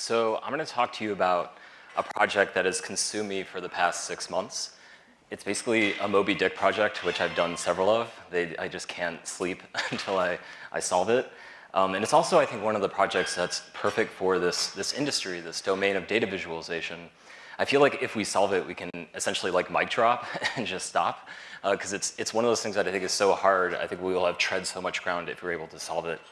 So I'm going to talk to you about a project that has consumed me for the past six months. It's basically a Moby Dick project, which I've done several of. They, I just can't sleep until I, I solve it. Um, and it's also, I think, one of the projects that's perfect for this, this industry, this domain of data visualization. I feel like if we solve it, we can essentially like mic drop and just stop, because uh, it's, it's one of those things that I think is so hard. I think we will have tread so much ground if we're able to solve it.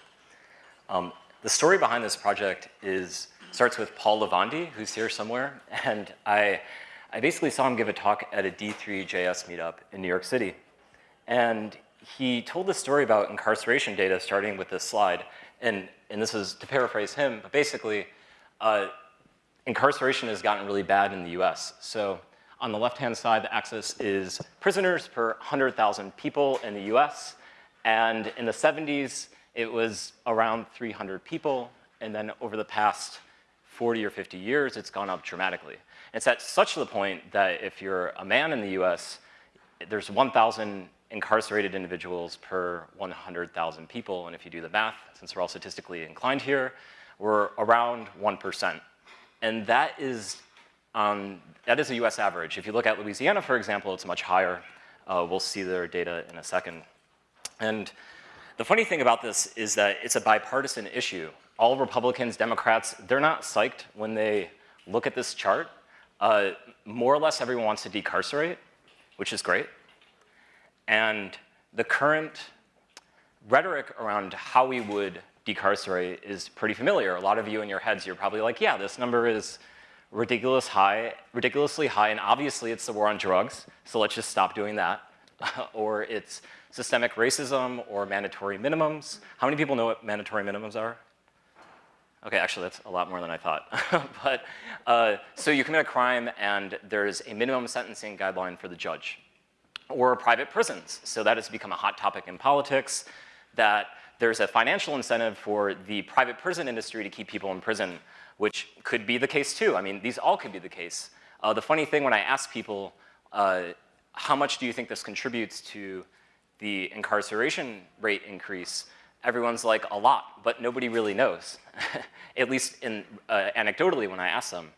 Um, the story behind this project is starts with Paul Lavandi, who's here somewhere, and I, I basically saw him give a talk at a D3JS meetup in New York City. And he told the story about incarceration data starting with this slide, and, and this is to paraphrase him, but basically, uh, incarceration has gotten really bad in the US. So on the left-hand side, the axis is prisoners per 100,000 people in the US, and in the 70s, it was around 300 people, and then over the past 40 or 50 years, it's gone up dramatically. It's at such the point that if you're a man in the US, there's 1,000 incarcerated individuals per 100,000 people, and if you do the math, since we're all statistically inclined here, we're around 1%. And that is, um, that is a US average. If you look at Louisiana, for example, it's much higher. Uh, we'll see their data in a second. And the funny thing about this is that it's a bipartisan issue all Republicans, Democrats, they're not psyched when they look at this chart. Uh, more or less everyone wants to decarcerate, which is great. And the current rhetoric around how we would decarcerate is pretty familiar. A lot of you in your heads, you're probably like, yeah, this number is ridiculous high, ridiculously high, and obviously it's the war on drugs, so let's just stop doing that. or it's systemic racism or mandatory minimums. How many people know what mandatory minimums are? Okay, actually that's a lot more than I thought. but, uh, so you commit a crime and there's a minimum sentencing guideline for the judge. Or private prisons. So that has become a hot topic in politics, that there's a financial incentive for the private prison industry to keep people in prison, which could be the case too. I mean, these all could be the case. Uh, the funny thing when I ask people, uh, how much do you think this contributes to the incarceration rate increase, everyone's like, a lot, but nobody really knows, at least in, uh, anecdotally when I ask them.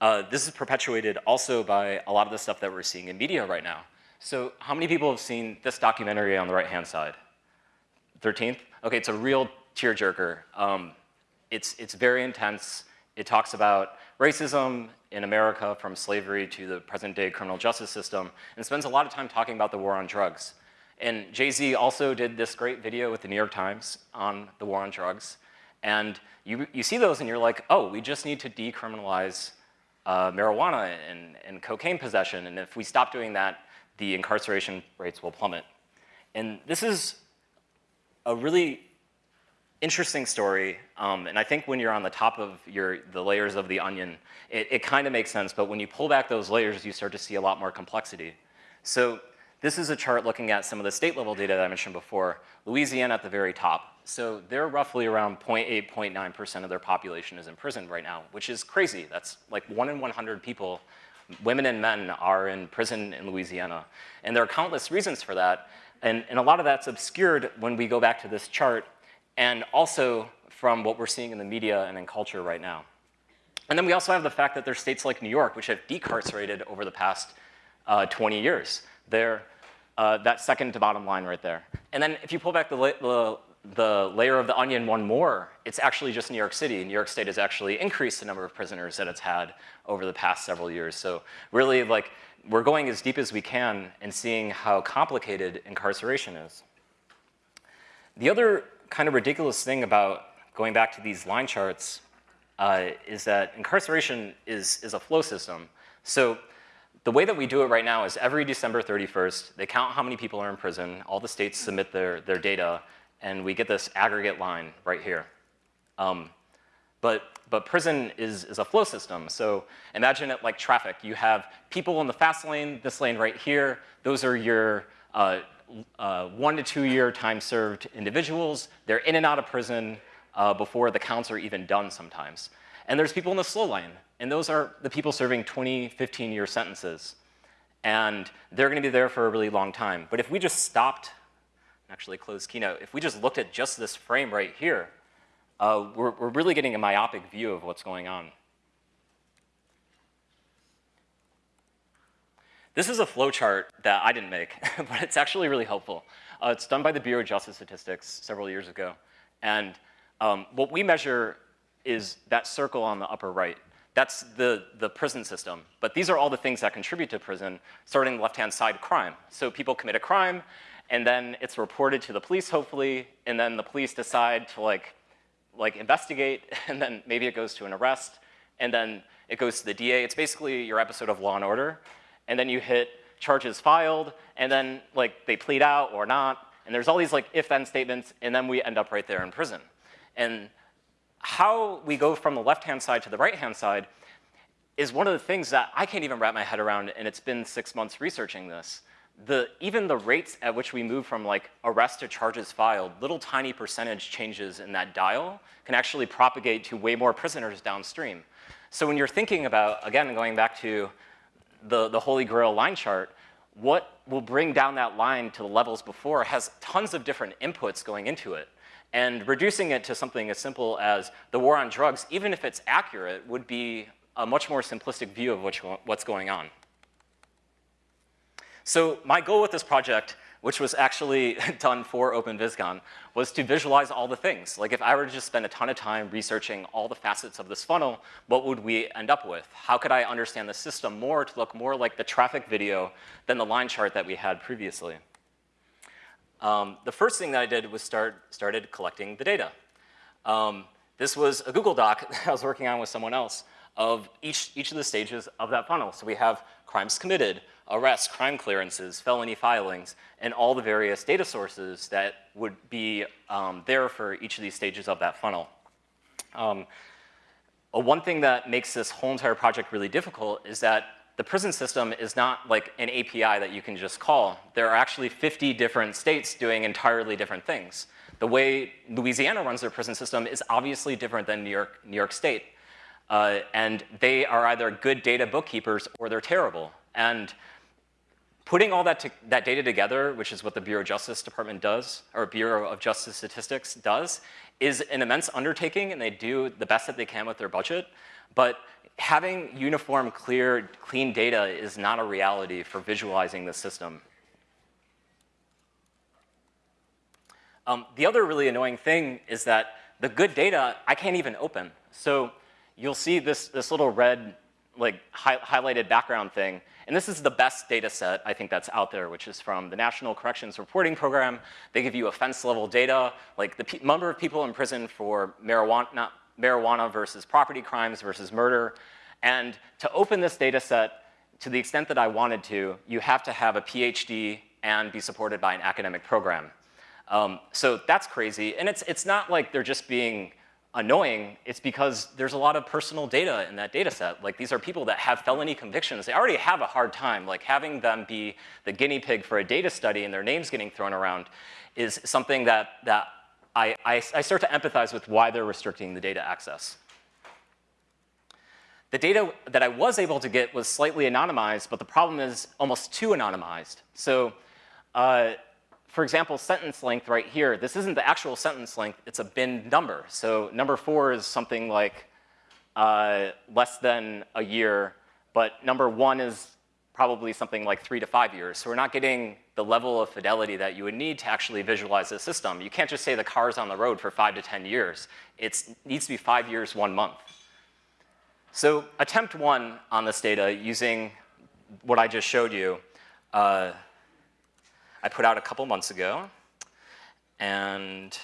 Uh, this is perpetuated also by a lot of the stuff that we're seeing in media right now. So how many people have seen this documentary on the right-hand side? 13th? Okay, it's a real tearjerker. Um, it's, it's very intense. It talks about racism in America from slavery to the present day criminal justice system, and spends a lot of time talking about the war on drugs. And Jay-Z also did this great video with the New York Times on the war on drugs. And you, you see those and you're like, oh, we just need to decriminalize uh, marijuana and, and cocaine possession. And if we stop doing that, the incarceration rates will plummet. And this is a really interesting story. Um, and I think when you're on the top of your, the layers of the onion, it, it kind of makes sense. But when you pull back those layers, you start to see a lot more complexity. So this is a chart looking at some of the state level data that I mentioned before. Louisiana at the very top. So they're roughly around 0.8, 0.9% of their population is in prison right now, which is crazy. That's like one in 100 people, women and men are in prison in Louisiana. And there are countless reasons for that. And, and a lot of that's obscured when we go back to this chart and also from what we're seeing in the media and in culture right now. And then we also have the fact that there's states like New York, which have decarcerated over the past uh, 20 years. They're uh, that second to bottom line right there. And then if you pull back the, la the, the, layer of the onion one more, it's actually just New York City. New York State has actually increased the number of prisoners that it's had over the past several years. So really like, we're going as deep as we can and seeing how complicated incarceration is. The other kind of ridiculous thing about going back to these line charts uh, is that incarceration is, is a flow system. So the way that we do it right now is every December 31st, they count how many people are in prison, all the states submit their, their data, and we get this aggregate line right here. Um, but, but prison is, is a flow system. So imagine it like traffic. You have people in the fast lane, this lane right here. Those are your uh, uh, one to two year time served individuals. They're in and out of prison uh, before the counts are even done sometimes. And there's people in the slow line, And those are the people serving 20, 15 year sentences. And they're gonna be there for a really long time. But if we just stopped, actually closed Keynote, if we just looked at just this frame right here, uh, we're, we're really getting a myopic view of what's going on. This is a flowchart that I didn't make, but it's actually really helpful. Uh, it's done by the Bureau of Justice Statistics several years ago. And um, what we measure is that circle on the upper right. That's the, the prison system. But these are all the things that contribute to prison, starting left-hand side crime. So people commit a crime, and then it's reported to the police, hopefully, and then the police decide to like, like investigate, and then maybe it goes to an arrest, and then it goes to the DA. It's basically your episode of Law and Order and then you hit charges filed, and then like they plead out or not, and there's all these like if-then statements, and then we end up right there in prison. And how we go from the left-hand side to the right-hand side is one of the things that I can't even wrap my head around, and it's been six months researching this. The, even the rates at which we move from like arrest to charges filed, little tiny percentage changes in that dial can actually propagate to way more prisoners downstream. So when you're thinking about, again, going back to the, the Holy Grail line chart, what will bring down that line to the levels before has tons of different inputs going into it. And reducing it to something as simple as the war on drugs, even if it's accurate, would be a much more simplistic view of what's going on. So my goal with this project which was actually done for OpenVisConf, was to visualize all the things. Like if I were to just spend a ton of time researching all the facets of this funnel, what would we end up with? How could I understand the system more to look more like the traffic video than the line chart that we had previously? Um, the first thing that I did was start started collecting the data. Um, this was a Google Doc that I was working on with someone else of each, each of the stages of that funnel. So we have crimes committed, arrests, crime clearances, felony filings, and all the various data sources that would be um, there for each of these stages of that funnel. Um, one thing that makes this whole entire project really difficult is that the prison system is not like an API that you can just call. There are actually 50 different states doing entirely different things. The way Louisiana runs their prison system is obviously different than New York, New York State. Uh, and they are either good data bookkeepers or they're terrible. And putting all that, that data together, which is what the Bureau of Justice Department does, or Bureau of Justice Statistics does, is an immense undertaking and they do the best that they can with their budget. But having uniform, clear, clean data is not a reality for visualizing the system. Um, the other really annoying thing is that the good data I can't even open. So you'll see this, this little red like hi highlighted background thing. And this is the best data set I think that's out there, which is from the National Corrections Reporting Program. They give you offense level data, like the number of people in prison for marijuana, marijuana versus property crimes versus murder. And to open this data set, to the extent that I wanted to, you have to have a PhD and be supported by an academic program. Um, so that's crazy. And it's, it's not like they're just being annoying, it's because there's a lot of personal data in that data set. Like these are people that have felony convictions. They already have a hard time. Like having them be the guinea pig for a data study and their names getting thrown around is something that, that I, I, I start to empathize with why they're restricting the data access. The data that I was able to get was slightly anonymized, but the problem is almost too anonymized. So uh, for example, sentence length right here, this isn't the actual sentence length, it's a bin number. So number four is something like uh, less than a year, but number one is probably something like three to five years. So we're not getting the level of fidelity that you would need to actually visualize the system. You can't just say the car's on the road for five to 10 years. It needs to be five years, one month. So attempt one on this data using what I just showed you. Uh, I put out a couple months ago. And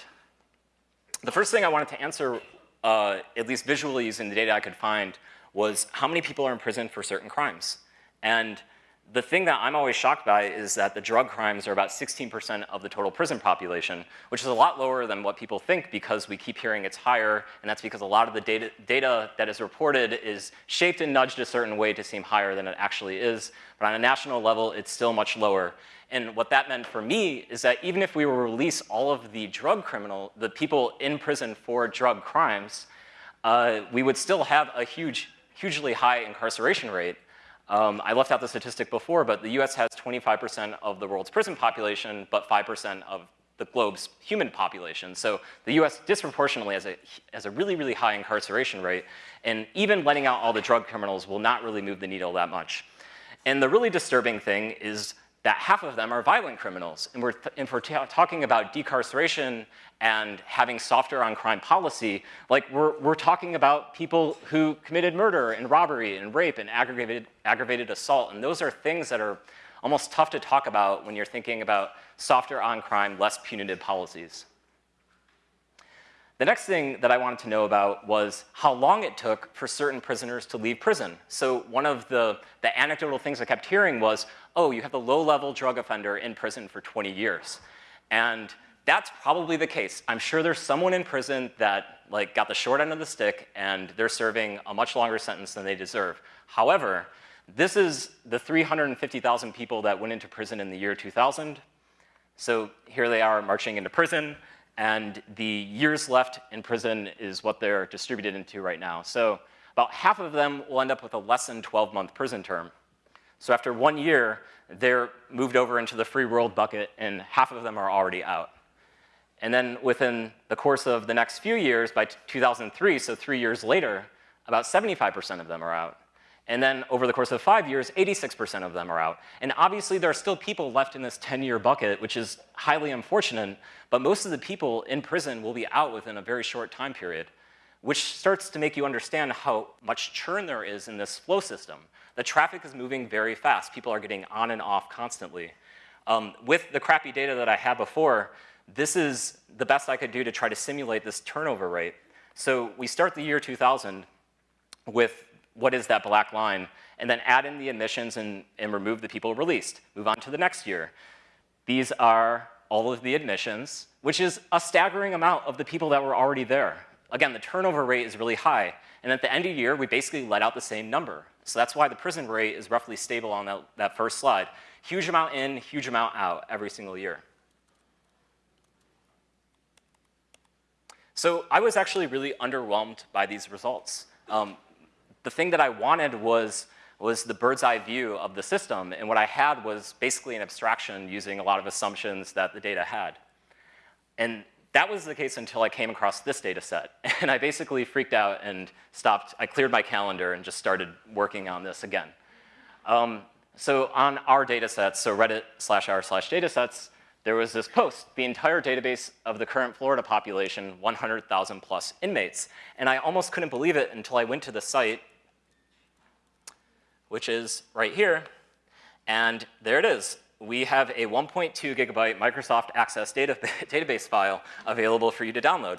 the first thing I wanted to answer, uh, at least visually using the data I could find, was how many people are in prison for certain crimes. And the thing that I'm always shocked by is that the drug crimes are about 16% of the total prison population, which is a lot lower than what people think because we keep hearing it's higher, and that's because a lot of the data, data that is reported is shaped and nudged a certain way to seem higher than it actually is. But on a national level, it's still much lower. And what that meant for me is that even if we were to release all of the drug criminal, the people in prison for drug crimes, uh, we would still have a huge, hugely high incarceration rate. Um, I left out the statistic before, but the US has 25% of the world's prison population, but 5% of the globe's human population. So the US disproportionately has a, has a really, really high incarceration rate, and even letting out all the drug criminals will not really move the needle that much. And the really disturbing thing is that half of them are violent criminals. And we're if we're talking about decarceration and having softer on crime policy, like we're, we're talking about people who committed murder and robbery and rape and aggravated, aggravated assault. And those are things that are almost tough to talk about when you're thinking about softer on crime, less punitive policies. The next thing that I wanted to know about was how long it took for certain prisoners to leave prison. So one of the, the anecdotal things I kept hearing was, oh, you have the low-level drug offender in prison for 20 years. And that's probably the case. I'm sure there's someone in prison that like got the short end of the stick and they're serving a much longer sentence than they deserve. However, this is the 350,000 people that went into prison in the year 2000. So here they are marching into prison and the years left in prison is what they're distributed into right now. So about half of them will end up with a less than 12 month prison term. So after one year, they're moved over into the free world bucket and half of them are already out. And then within the course of the next few years, by 2003, so three years later, about 75% of them are out. And then over the course of five years, 86% of them are out. And obviously there are still people left in this 10-year bucket, which is highly unfortunate, but most of the people in prison will be out within a very short time period, which starts to make you understand how much churn there is in this flow system. The traffic is moving very fast. People are getting on and off constantly. Um, with the crappy data that I had before, this is the best I could do to try to simulate this turnover rate. So we start the year 2000 with what is that black line, and then add in the admissions and, and remove the people released. Move on to the next year. These are all of the admissions, which is a staggering amount of the people that were already there. Again, the turnover rate is really high. And at the end of the year, we basically let out the same number. So that's why the prison rate is roughly stable on that, that first slide. Huge amount in, huge amount out every single year. So I was actually really underwhelmed by these results. Um, the thing that I wanted was, was the bird's eye view of the system, and what I had was basically an abstraction using a lot of assumptions that the data had. And that was the case until I came across this data set. And I basically freaked out and stopped, I cleared my calendar and just started working on this again. Um, so on our data sets, so Reddit slash r slash data sets, there was this post, the entire database of the current Florida population, 100,000 plus inmates. And I almost couldn't believe it until I went to the site which is right here. And there it is. We have a 1.2 gigabyte Microsoft Access data database file available for you to download.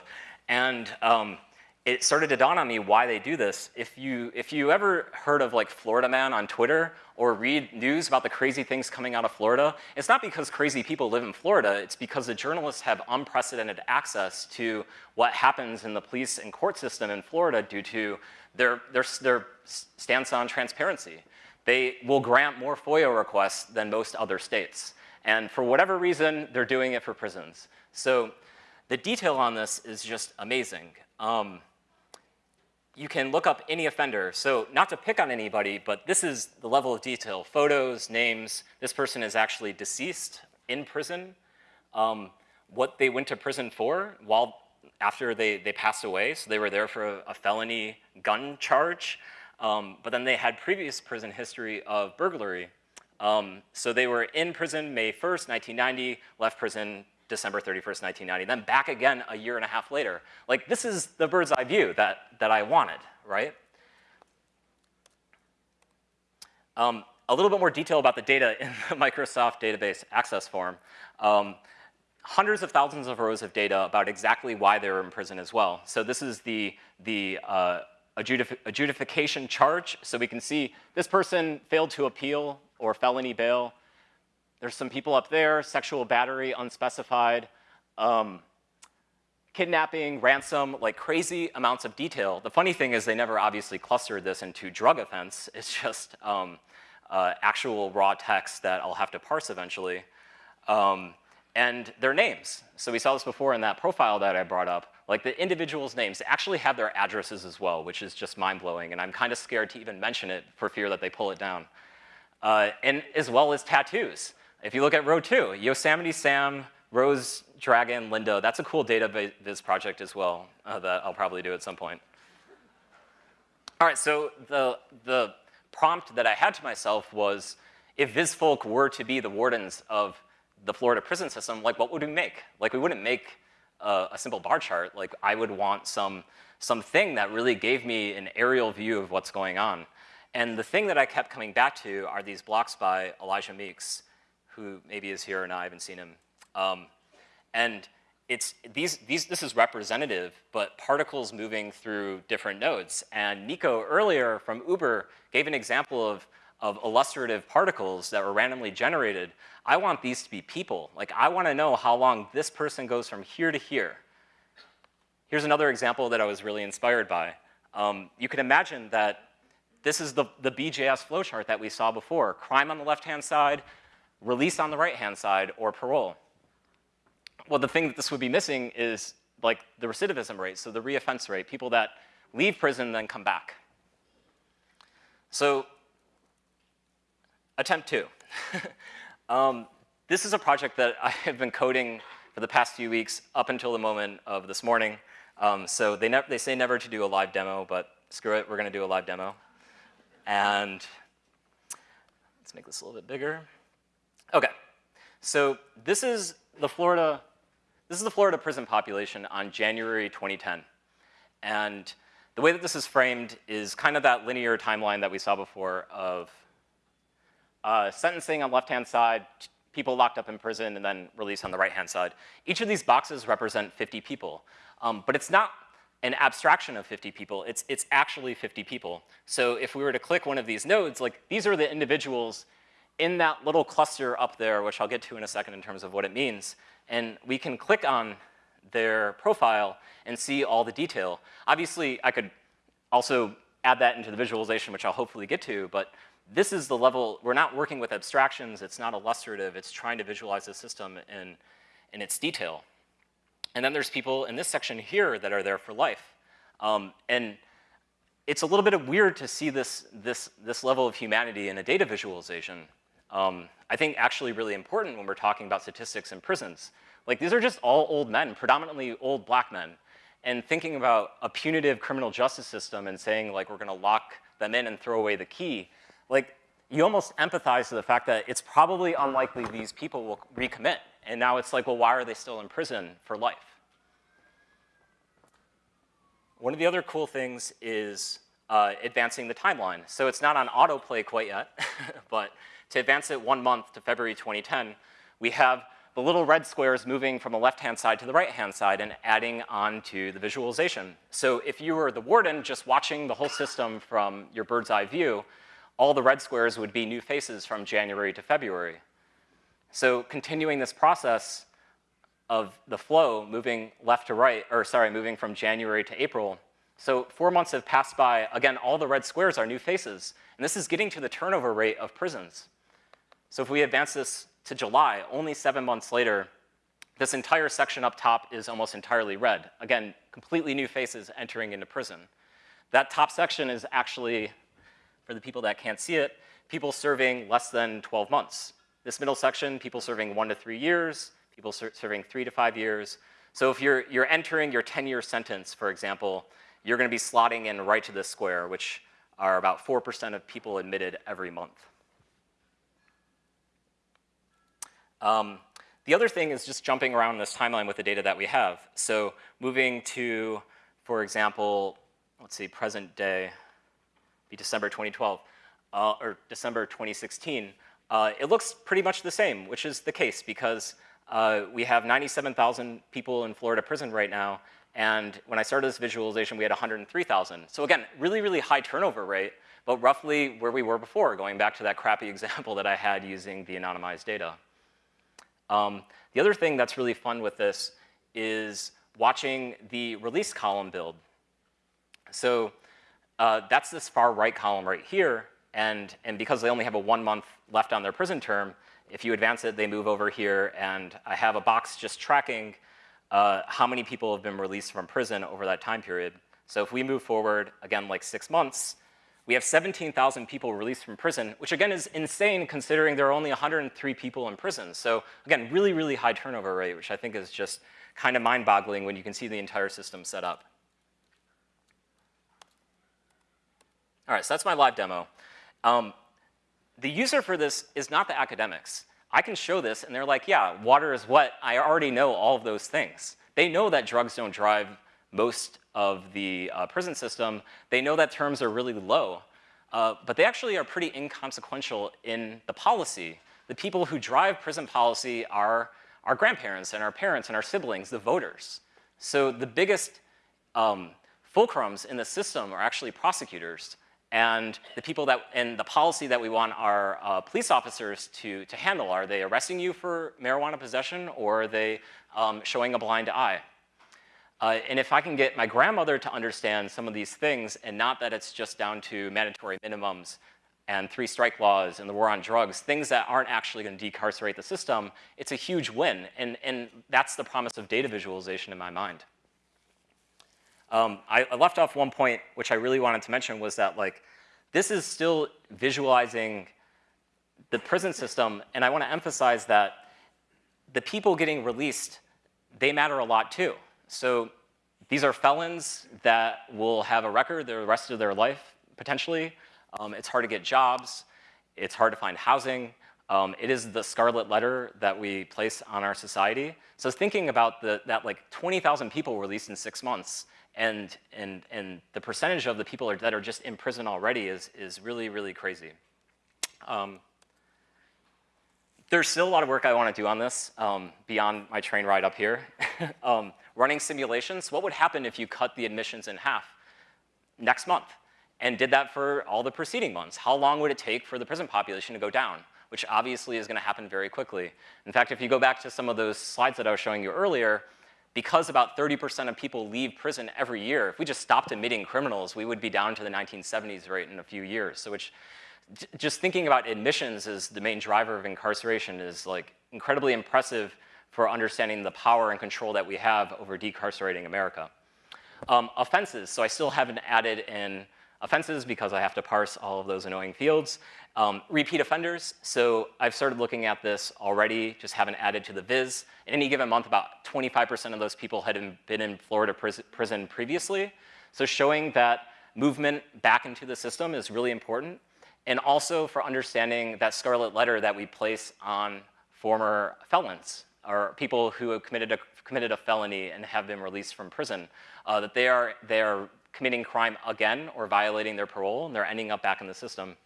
And um, it started to dawn on me why they do this. If you, if you ever heard of like Florida Man on Twitter or read news about the crazy things coming out of Florida, it's not because crazy people live in Florida, it's because the journalists have unprecedented access to what happens in the police and court system in Florida due to their, their, their stance on transparency. They will grant more FOIA requests than most other states. And for whatever reason, they're doing it for prisons. So the detail on this is just amazing. Um, you can look up any offender. So not to pick on anybody, but this is the level of detail. Photos, names, this person is actually deceased in prison. Um, what they went to prison for while after they, they passed away. So they were there for a, a felony gun charge. Um, but then they had previous prison history of burglary. Um, so they were in prison May 1st, 1990, left prison December 31st, 1990, then back again a year and a half later. Like this is the bird's eye view that, that I wanted, right? Um, a little bit more detail about the data in the Microsoft database access form. Um, hundreds of thousands of rows of data about exactly why they were in prison as well. So this is the, the uh, adjudication charge. So we can see this person failed to appeal or felony bail. There's some people up there, sexual battery, unspecified, um, kidnapping, ransom, like crazy amounts of detail. The funny thing is they never obviously clustered this into drug offense. It's just um, uh, actual raw text that I'll have to parse eventually. Um, and their names. So we saw this before in that profile that I brought up. Like the individuals' names actually have their addresses as well, which is just mind-blowing, and I'm kind of scared to even mention it for fear that they pull it down. Uh, and as well as tattoos. If you look at row two, Yosemite Sam, Rose Dragon, Linda, That's a cool data viz project as well uh, that I'll probably do at some point. All right, so the, the prompt that I had to myself was, if VizFolk were to be the wardens of the Florida prison system, like what would we make? Like we wouldn't make a, a simple bar chart. Like I would want some, something that really gave me an aerial view of what's going on. And the thing that I kept coming back to are these blocks by Elijah Meeks, who maybe is here and I haven't seen him. Um, and it's, these, these, this is representative, but particles moving through different nodes. And Nico earlier from Uber gave an example of, of illustrative particles that were randomly generated. I want these to be people. Like I wanna know how long this person goes from here to here. Here's another example that I was really inspired by. Um, you can imagine that this is the, the BJS flowchart that we saw before. Crime on the left-hand side, release on the right-hand side, or parole. Well, the thing that this would be missing is like the recidivism rate, so the reoffense rate, people that leave prison and then come back. So, attempt two. um, this is a project that I have been coding for the past few weeks up until the moment of this morning. Um, so they, they say never to do a live demo, but screw it, we're gonna do a live demo. And let's make this a little bit bigger. Okay, so this is the Florida, this is the Florida prison population on January 2010. And the way that this is framed is kind of that linear timeline that we saw before of uh, sentencing on left-hand side, people locked up in prison, and then release on the right-hand side. Each of these boxes represent 50 people. Um, but it's not an abstraction of 50 people, it's, it's actually 50 people. So if we were to click one of these nodes, like these are the individuals in that little cluster up there, which I'll get to in a second in terms of what it means. And we can click on their profile and see all the detail. Obviously, I could also add that into the visualization, which I'll hopefully get to, but this is the level, we're not working with abstractions, it's not illustrative, it's trying to visualize the system in, in its detail. And then there's people in this section here that are there for life. Um, and it's a little bit weird to see this, this, this level of humanity in a data visualization. Um, I think actually really important when we're talking about statistics in prisons. Like these are just all old men, predominantly old black men. And thinking about a punitive criminal justice system and saying like we're gonna lock them in and throw away the key, like you almost empathize to the fact that it's probably unlikely these people will recommit. And now it's like, well, why are they still in prison for life? One of the other cool things is uh, advancing the timeline. So it's not on autoplay quite yet, but to advance it one month to February 2010, we have the little red squares moving from the left-hand side to the right-hand side and adding on to the visualization. So if you were the warden just watching the whole system from your bird's eye view, all the red squares would be new faces from January to February. So continuing this process of the flow moving left to right, or sorry, moving from January to April. So four months have passed by. Again, all the red squares are new faces. And this is getting to the turnover rate of prisons. So if we advance this to July, only seven months later, this entire section up top is almost entirely red. Again, completely new faces entering into prison. That top section is actually, for the people that can't see it, people serving less than 12 months. This middle section, people serving one to three years, people ser serving three to five years. So if you're, you're entering your 10-year sentence, for example, you're gonna be slotting in right to this square, which are about 4% of people admitted every month. Um, the other thing is just jumping around this timeline with the data that we have. So moving to, for example, let's see, present day, be December 2012, uh, or December 2016, uh, it looks pretty much the same, which is the case because uh, we have 97,000 people in Florida prison right now, and when I started this visualization, we had 103,000. So again, really, really high turnover rate, but roughly where we were before, going back to that crappy example that I had using the anonymized data. Um, the other thing that's really fun with this is watching the release column build. So uh, that's this far right column right here, and, and because they only have a one month left on their prison term, if you advance it, they move over here, and I have a box just tracking uh, how many people have been released from prison over that time period. So if we move forward, again, like six months, We have 17,000 people released from prison, which again is insane considering there are only 103 people in prison. So again, really, really high turnover rate, which I think is just kind of mind-boggling when you can see the entire system set up. All right, so that's my live demo. Um, the user for this is not the academics. I can show this and they're like, yeah, water is wet. I already know all of those things. They know that drugs don't drive most of the uh, prison system. They know that terms are really low, uh, but they actually are pretty inconsequential in the policy. The people who drive prison policy are our grandparents and our parents and our siblings, the voters. So the biggest um, fulcrums in the system are actually prosecutors and the people that, and the policy that we want our uh, police officers to, to handle, are they arresting you for marijuana possession or are they um, showing a blind eye? Uh, and if I can get my grandmother to understand some of these things and not that it's just down to mandatory minimums and three strike laws and the war on drugs, things that aren't actually going to decarcerate the system, it's a huge win. And, and that's the promise of data visualization in my mind. Um, I, I, left off one point, which I really wanted to mention, was that like, this is still visualizing the prison system, and I want to emphasize that the people getting released, they matter a lot too. So these are felons that will have a record the rest of their life, potentially. Um, it's hard to get jobs. It's hard to find housing. Um, it is the scarlet letter that we place on our society. So thinking about the, that like 20,000 people released in six months, and, and, and the percentage of the people are, that are just in prison already is, is really, really crazy. Um, there's still a lot of work I want to do on this um, beyond my train ride up here. um, running simulations, what would happen if you cut the admissions in half next month and did that for all the preceding months? How long would it take for the prison population to go down? Which obviously is going to happen very quickly. In fact, if you go back to some of those slides that I was showing you earlier, because about 30% of people leave prison every year, if we just stopped admitting criminals, we would be down to the 1970s rate in a few years. So which, just thinking about admissions as the main driver of incarceration is like incredibly impressive for understanding the power and control that we have over decarcerating America. Um, offenses, so I still haven't added in offenses because I have to parse all of those annoying fields. Um, repeat offenders, so I've started looking at this already, just haven't added to the viz. In any given month, about 25% of those people had been in Florida prison previously. So showing that movement back into the system is really important. And also for understanding that scarlet letter that we place on former felons or people who have committed a, committed a felony and have been released from prison, uh, that they are, they are committing crime again or violating their parole and they're ending up back in the system.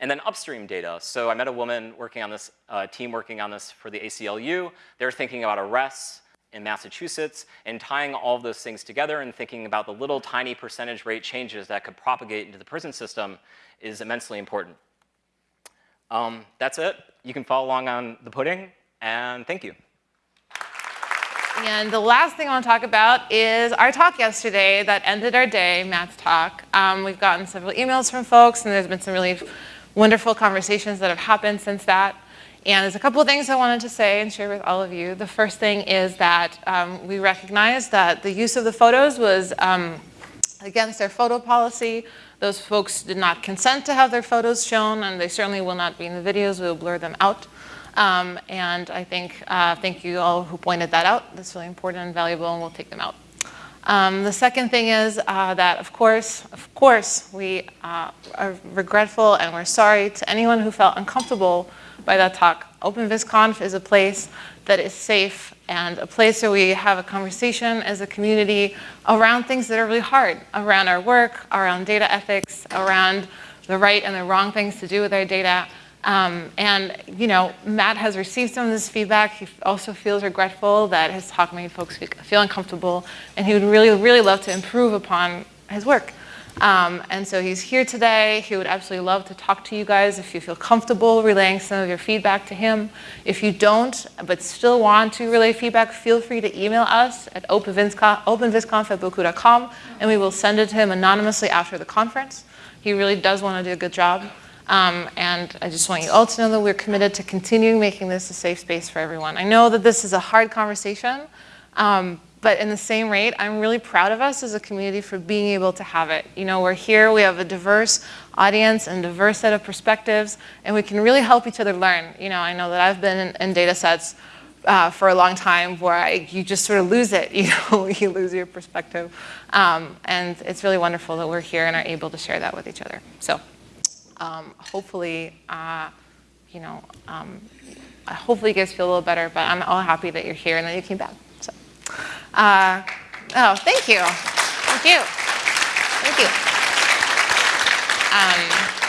And then upstream data. So I met a woman working on this, uh, team working on this for the ACLU. They're thinking about arrests in Massachusetts and tying all of those things together and thinking about the little tiny percentage rate changes that could propagate into the prison system is immensely important. Um, that's it. You can follow along on the pudding, and thank you. And the last thing I want to talk about is our talk yesterday that ended our day, Matt's talk. Um, we've gotten several emails from folks, and there's been some really wonderful conversations that have happened since that. And there's a couple of things I wanted to say and share with all of you. The first thing is that um, we recognize that the use of the photos was um, against their photo policy. Those folks did not consent to have their photos shown, and they certainly will not be in the videos. We will blur them out. Um, and I think, uh, thank you all who pointed that out. That's really important and valuable, and we'll take them out. Um, the second thing is uh, that, of course, of course, we uh, are regretful and we're sorry to anyone who felt uncomfortable by that talk. OpenVisConf is a place that is safe and a place where we have a conversation as a community around things that are really hard, around our work, around data ethics, around the right and the wrong things to do with our data. Um, and, you know, Matt has received some of this feedback. He also feels regretful that his talk made folks feel uncomfortable, and he would really, really love to improve upon his work. Um, and so he's here today. He would absolutely love to talk to you guys if you feel comfortable relaying some of your feedback to him. If you don't, but still want to relay feedback, feel free to email us at openvisconf at bocoup.com, and we will send it to him anonymously after the conference. He really does want to do a good job. Um, and I just want you all to know that we're committed to continuing making this a safe space for everyone. I know that this is a hard conversation, um, but in the same rate, I'm really proud of us as a community for being able to have it. You know, we're here, we have a diverse audience and diverse set of perspectives, and we can really help each other learn. You know, I know that I've been in, in data sets uh, for a long time where I, you just sort of lose it, you know, you lose your perspective. Um, and it's really wonderful that we're here and are able to share that with each other. So um, hopefully, uh, you know, um, hopefully you guys feel a little better, but I'm all happy that you're here and that you came back. So, uh, oh, thank you. Thank you. Thank you. Um,